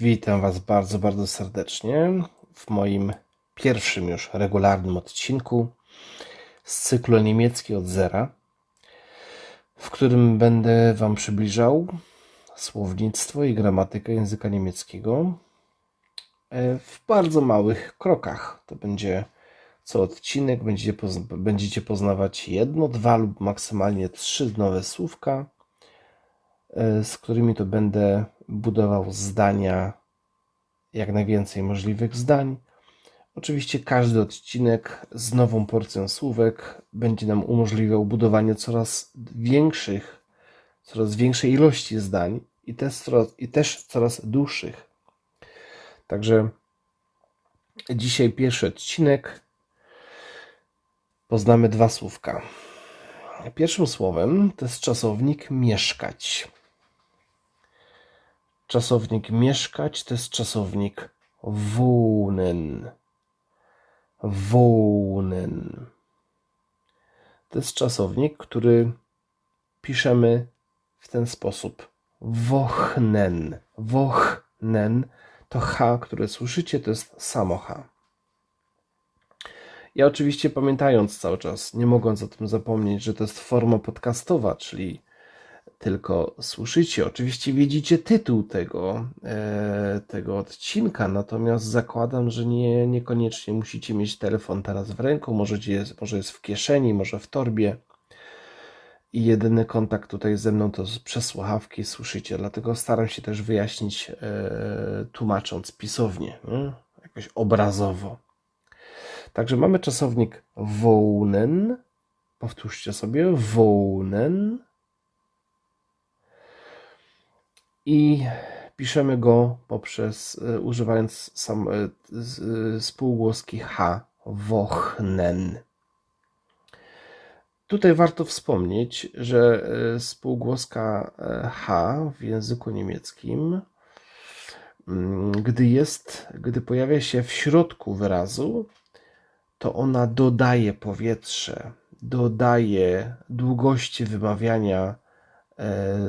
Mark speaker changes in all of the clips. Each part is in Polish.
Speaker 1: Witam Was bardzo, bardzo serdecznie w moim pierwszym już regularnym odcinku z cyklu niemiecki od zera, w którym będę Wam przybliżał słownictwo i gramatykę języka niemieckiego e, w bardzo małych krokach. To będzie co odcinek, będziecie, będziecie poznawać jedno, dwa lub maksymalnie trzy nowe słówka z którymi to będę budował zdania, jak najwięcej możliwych zdań. Oczywiście każdy odcinek z nową porcją słówek będzie nam umożliwiał budowanie coraz większych, coraz większej ilości zdań i też coraz, i też coraz dłuższych. Także dzisiaj pierwszy odcinek. Poznamy dwa słówka. Pierwszym słowem to jest czasownik mieszkać. Czasownik mieszkać to jest czasownik wohnen. Wohnen. To jest czasownik, który piszemy w ten sposób. Wochnen. Wochnen to H, które słyszycie, to jest samo H. Ja oczywiście pamiętając cały czas, nie mogąc o tym zapomnieć, że to jest forma podcastowa, czyli tylko słyszycie. Oczywiście widzicie tytuł tego, e, tego odcinka, natomiast zakładam, że nie, niekoniecznie musicie mieć telefon teraz w ręku, może jest, może jest w kieszeni, może w torbie. I jedyny kontakt tutaj ze mną to przez słuchawki słyszycie, dlatego staram się też wyjaśnić, e, tłumacząc pisownie, nie? jakoś obrazowo. Także mamy czasownik wołnen. Powtórzcie sobie wołnen i piszemy go poprzez e, używając sam, e, e, spółgłoski H, wochnen. Tutaj warto wspomnieć, że spółgłoska H w języku niemieckim, mm, gdy jest, gdy pojawia się w środku wyrazu, to ona dodaje powietrze, dodaje długości wymawiania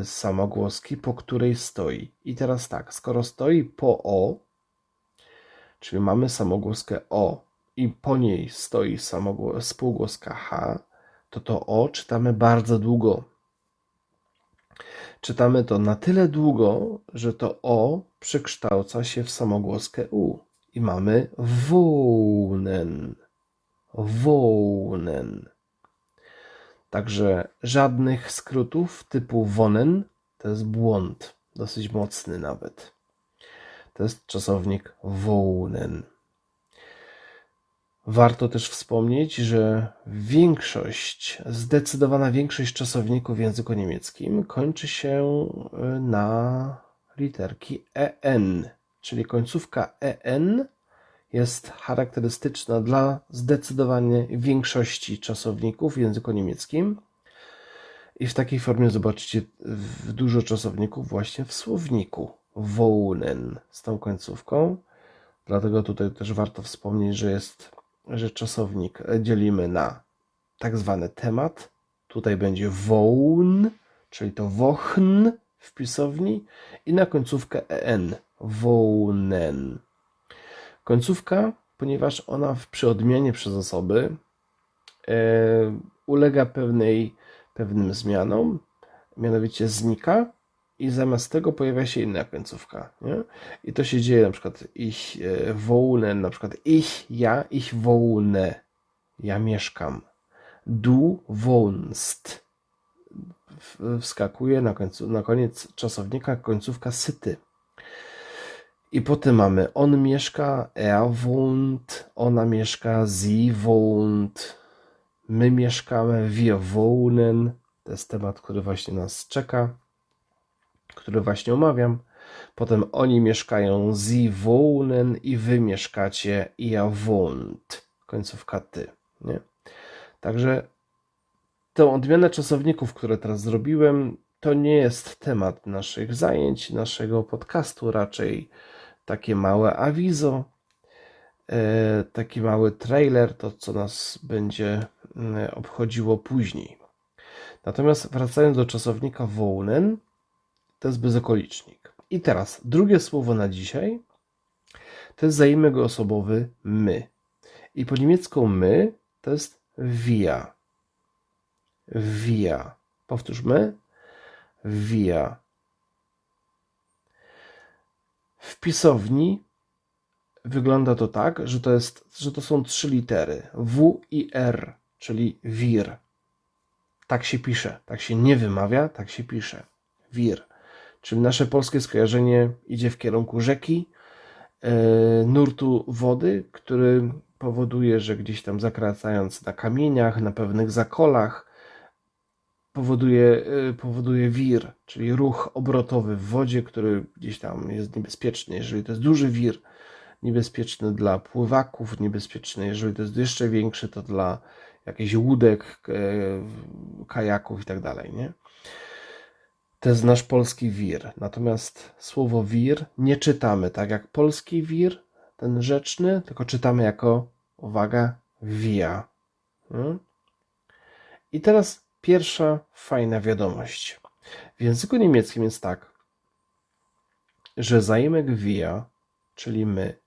Speaker 1: samogłoski, po której stoi. I teraz tak, skoro stoi po O, czyli mamy samogłoskę O i po niej stoi spółgłoska H, to to O czytamy bardzo długo. Czytamy to na tyle długo, że to O przekształca się w samogłoskę U i mamy wołnen. Wołnen. Także żadnych skrótów typu wonen to jest błąd, dosyć mocny nawet. To jest czasownik wołnen. Warto też wspomnieć, że większość, zdecydowana większość czasowników w języku niemieckim kończy się y, na literki en, czyli końcówka en jest charakterystyczna dla zdecydowanie większości czasowników w języku niemieckim. I w takiej formie zobaczycie dużo czasowników właśnie w słowniku. Wohnen z tą końcówką. Dlatego tutaj też warto wspomnieć, że jest, że czasownik dzielimy na tak zwany temat. Tutaj będzie wohn, czyli to wochn w pisowni i na końcówkę en. Wohnen. Końcówka, ponieważ ona przy odmianie przez osoby e, ulega pewnej, pewnym zmianom, mianowicie znika i zamiast tego pojawia się inna końcówka. Nie? I to się dzieje na przykład ich e, wołne, na przykład ich, ja, ich wołne, ja mieszkam. Du wohnst. Wskakuje na, końcu, na koniec czasownika końcówka syty. I potem mamy on mieszka, er wohnt, ona mieszka, sie wohnt, my mieszkamy, wir wohnen. To jest temat, który właśnie nas czeka, który właśnie omawiam. Potem oni mieszkają, sie wohnen i wy mieszkacie, ihr wohnt. Końcówka ty. Nie? Także tę odmianę czasowników, które teraz zrobiłem, to nie jest temat naszych zajęć, naszego podcastu, raczej takie małe awizo, e, taki mały trailer, to co nas będzie mm, obchodziło później. Natomiast wracając do czasownika wołnen, to jest bezokolicznik. I teraz drugie słowo na dzisiaj to jest zaimek osobowy my. I po niemiecku my to jest wir. Wir. Powtórzmy. Wir. W pisowni wygląda to tak, że to, jest, że to są trzy litery W i R, czyli wir. Tak się pisze, tak się nie wymawia, tak się pisze. Wir. Czyli nasze polskie skojarzenie idzie w kierunku rzeki, e, nurtu wody, który powoduje, że gdzieś tam zakracając na kamieniach, na pewnych zakolach, powoduje, e, powoduje wir, czyli ruch obrotowy w wodzie, który gdzieś tam jest niebezpieczny. Jeżeli to jest duży wir, niebezpieczny dla pływaków, niebezpieczny, jeżeli to jest jeszcze większy, to dla jakichś łódek, e, kajaków i tak dalej, nie? To jest nasz polski wir. Natomiast słowo wir nie czytamy tak jak polski wir, ten rzeczny, tylko czytamy jako, uwaga, via. Hmm? I teraz pierwsza fajna wiadomość. W języku niemieckim jest tak, że zaimek via, czyli my,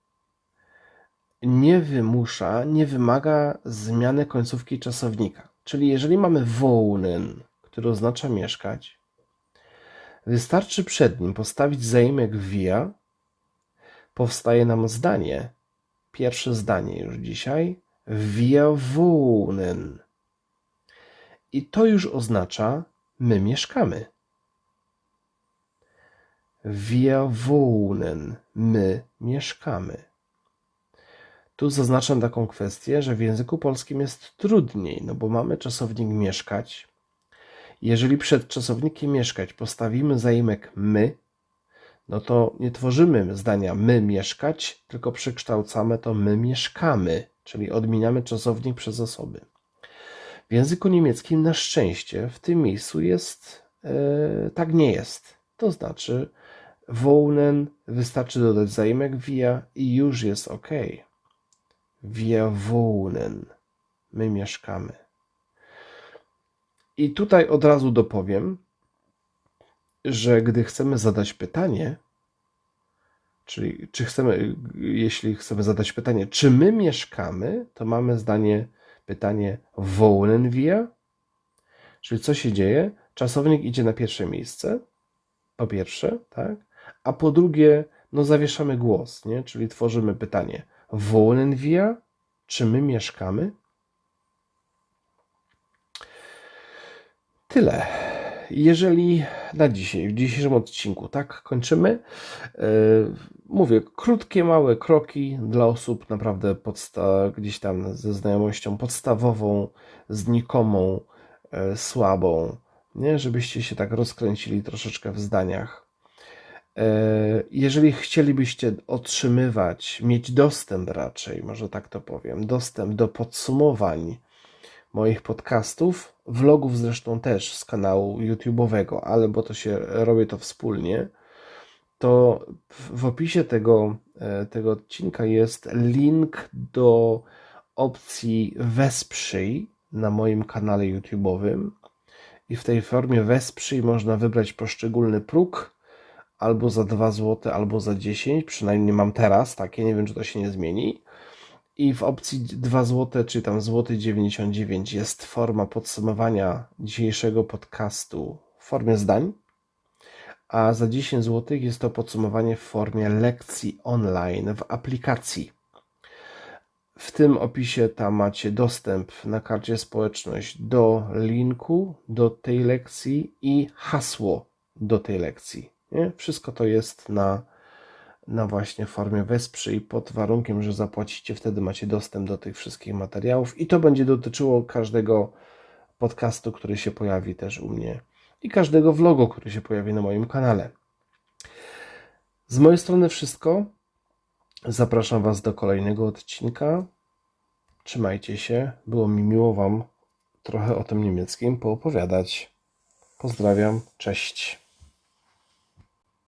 Speaker 1: nie wymusza, nie wymaga zmiany końcówki czasownika. Czyli jeżeli mamy wohnen, który oznacza mieszkać, wystarczy przed nim postawić zaimek via, powstaje nam zdanie, pierwsze zdanie już dzisiaj, wir wohnen. I to już oznacza my mieszkamy. Wir wohnen, my mieszkamy. Tu zaznaczam taką kwestię, że w języku polskim jest trudniej, no bo mamy czasownik mieszkać. Jeżeli przed czasownikiem mieszkać postawimy zaimek my, no to nie tworzymy zdania my mieszkać, tylko przekształcamy to my mieszkamy, czyli odmieniamy czasownik przez osoby. W języku niemieckim na szczęście w tym miejscu jest, yy, tak nie jest. To znaczy wohnen wystarczy dodać zaimek via i już jest ok. Wir wohnen. My mieszkamy. I tutaj od razu dopowiem, że gdy chcemy zadać pytanie, czyli czy chcemy, jeśli chcemy zadać pytanie, czy my mieszkamy, to mamy zdanie, pytanie wohnen wir? Czyli co się dzieje? Czasownik idzie na pierwsze miejsce, po pierwsze, tak? A po drugie, no zawieszamy głos, nie? Czyli tworzymy pytanie Wohnen wir? Czy my mieszkamy? Tyle. Jeżeli na dzisiaj, w dzisiejszym odcinku, tak kończymy. E, mówię, krótkie, małe kroki dla osób naprawdę gdzieś tam ze znajomością podstawową, znikomą, e, słabą, nie? żebyście się tak rozkręcili troszeczkę w zdaniach. E, jeżeli chcielibyście otrzymywać, mieć dostęp raczej, może tak to powiem, dostęp do podsumowań moich podcastów, vlogów zresztą też z kanału YouTube'owego, ale bo to się robię to wspólnie, to w opisie tego, e, tego odcinka jest link do opcji Wesprzyj na moim kanale YouTube'owym i w tej formie Wesprzyj można wybrać poszczególny próg albo za 2 zł, albo za 10, przynajmniej mam teraz takie, nie wiem czy to się nie zmieni. I w opcji 2 zł, czy tam złoty 99 jest forma podsumowania dzisiejszego podcastu w formie zdań, a za 10 zł jest to podsumowanie w formie lekcji online w aplikacji. W tym opisie tam macie dostęp na karcie społeczność do linku do tej lekcji i hasło do tej lekcji. Nie? Wszystko to jest na, na właśnie formie wesprzyj pod warunkiem, że zapłacicie, wtedy macie dostęp do tych wszystkich materiałów i to będzie dotyczyło każdego podcastu, który się pojawi też u mnie i każdego vlogu, który się pojawi na moim kanale. Z mojej strony wszystko. Zapraszam Was do kolejnego odcinka. Trzymajcie się. Było mi miło Wam trochę o tym niemieckim poopowiadać. Pozdrawiam. Cześć.